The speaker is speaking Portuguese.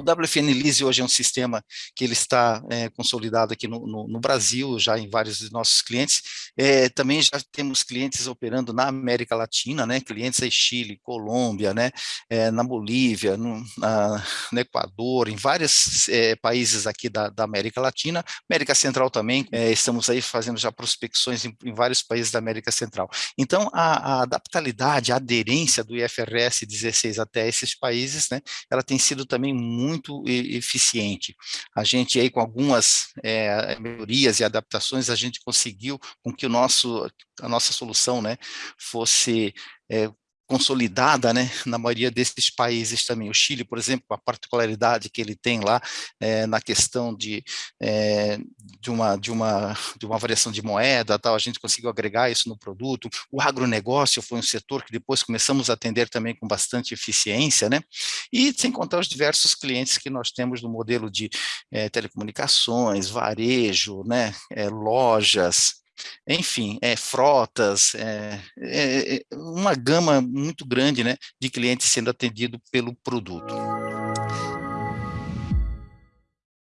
O WFN Lease hoje é um sistema que ele está é, consolidado aqui no, no, no, Brasil, já em vários dos nossos clientes. É, também já temos clientes operando na América Latina, né? Clientes em Chile, Colômbia, né? É, na Bolívia, no, na, no, Equador, em vários é, países aqui da, da, América Latina, América Central também. É, estamos aí fazendo já prospecções em, em, vários países da América Central. Então, a, a adaptabilidade, a aderência do IFRS 16 até esses países, né? Ela tem sido também muito eficiente. A gente aí com algumas é, melhorias e adaptações, a gente conseguiu com que o nosso, a nossa solução né, fosse é, consolidada, né, na maioria desses países também. O Chile, por exemplo, a particularidade que ele tem lá é, na questão de, é, de, uma, de, uma, de uma variação de moeda, tal, a gente conseguiu agregar isso no produto. O agronegócio foi um setor que depois começamos a atender também com bastante eficiência, né, e sem contar os diversos clientes que nós temos no modelo de é, telecomunicações, varejo, né, lojas, enfim, é, frotas, é, é, é, uma gama muito grande né, de clientes sendo atendido pelo produto.